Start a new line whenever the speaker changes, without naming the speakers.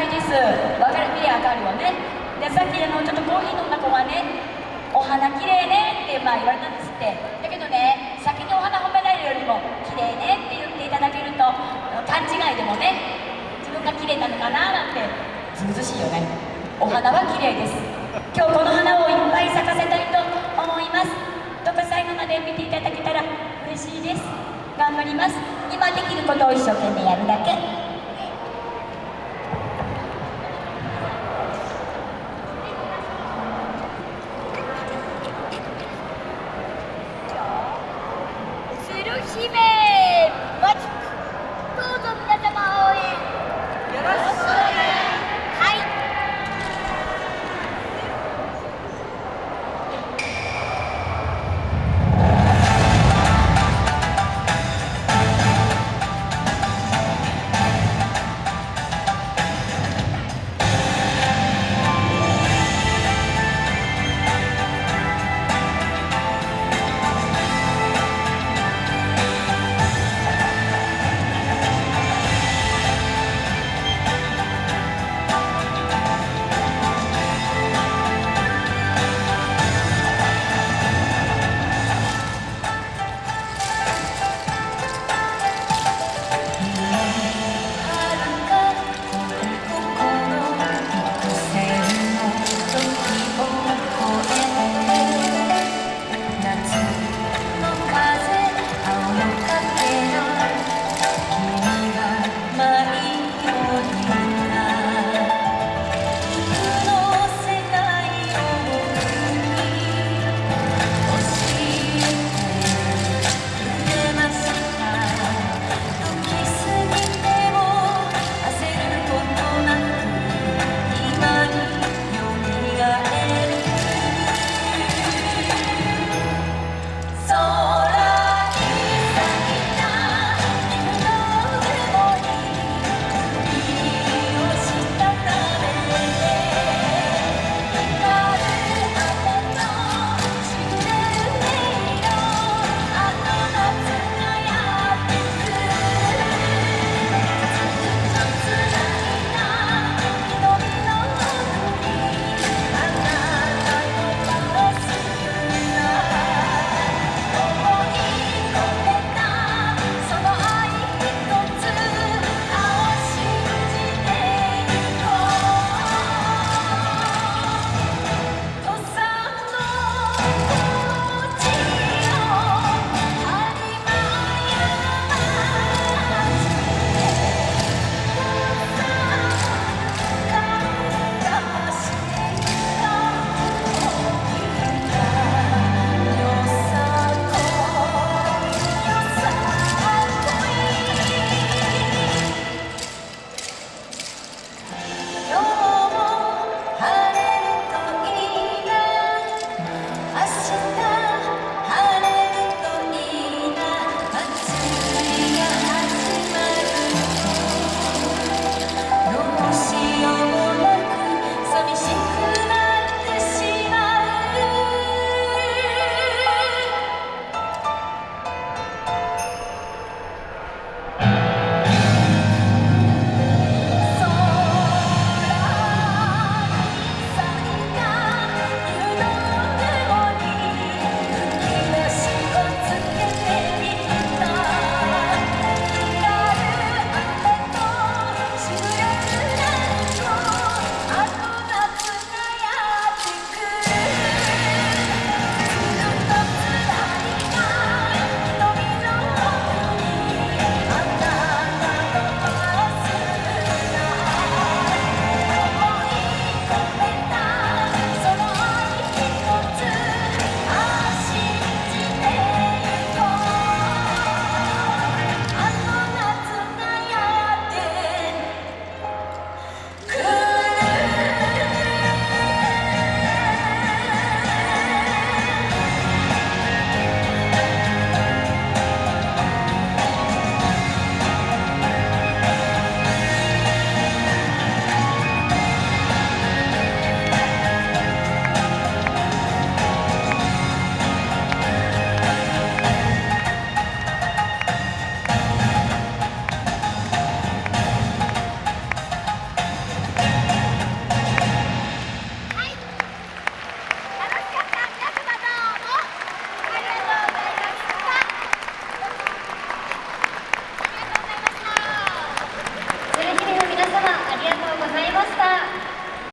ないです。わかる？見りゃわかるよね。でさっきあのちょっとコーヒー飲んだ子はねお花きれいねってまあ言われたんですって。だけどね先にお花褒められるよりもきれいねって言っていただけると勘違いでもね自分がきれいなのかななんてずうずしいよねお花はきれいです今日この花をいっぱい咲かせたいと思いますどうか最後まで見ていただけたら嬉しいです頑張ります今できることを一生懸命やるだけ